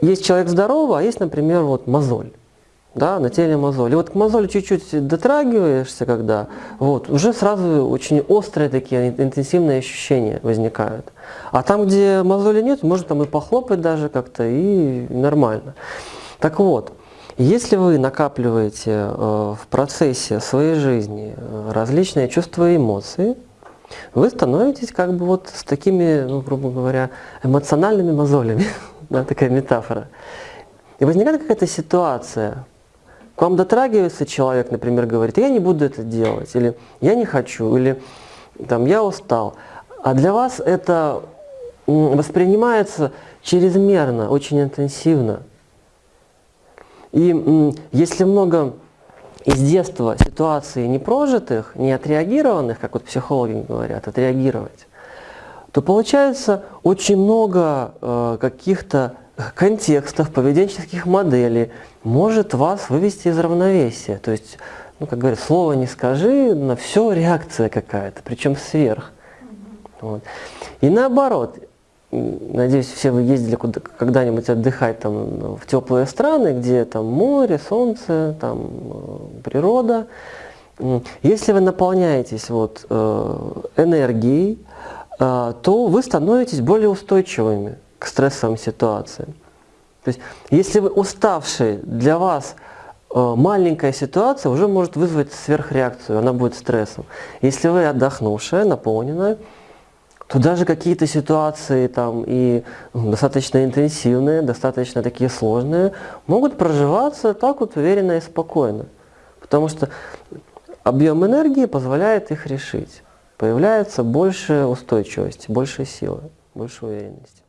есть человек здоровый, а есть, например, вот мозоль. Да, на теле мозоль. И вот к мозоли чуть-чуть дотрагиваешься, когда, вот, уже сразу очень острые такие интенсивные ощущения возникают. А там, где мозоли нет, можно там и похлопать даже как-то, и нормально. Так вот, если вы накапливаете э, в процессе своей жизни э, различные чувства и эмоции, вы становитесь как бы вот с такими, ну, грубо говоря, эмоциональными мозолями. да, такая метафора. И возникает какая-то ситуация, к вам дотрагивается человек, например, говорит, я не буду это делать, или я не хочу, или там, я устал. А для вас это воспринимается чрезмерно, очень интенсивно. И если много из детства ситуаций не прожитых, не отреагированных, как вот психологи говорят, отреагировать, то получается очень много э, каких-то контекстов, поведенческих моделей может вас вывести из равновесия. То есть, ну, как говорят, слово не скажи, на все реакция какая-то, причем сверх. Вот. И наоборот, Надеюсь, все вы ездили когда-нибудь отдыхать там, в теплые страны, где там море, солнце, там, э, природа. Если вы наполняетесь вот, э, энергией, то вы становитесь более устойчивыми к стрессовым ситуациям. То есть, если вы уставший, для вас маленькая ситуация уже может вызвать сверхреакцию, она будет стрессом. Если вы отдохнувшая, наполненная, то даже какие-то ситуации там и достаточно интенсивные, достаточно такие сложные, могут проживаться так вот уверенно и спокойно. Потому что объем энергии позволяет их решить. Появляется больше устойчивости, больше силы, больше уверенности.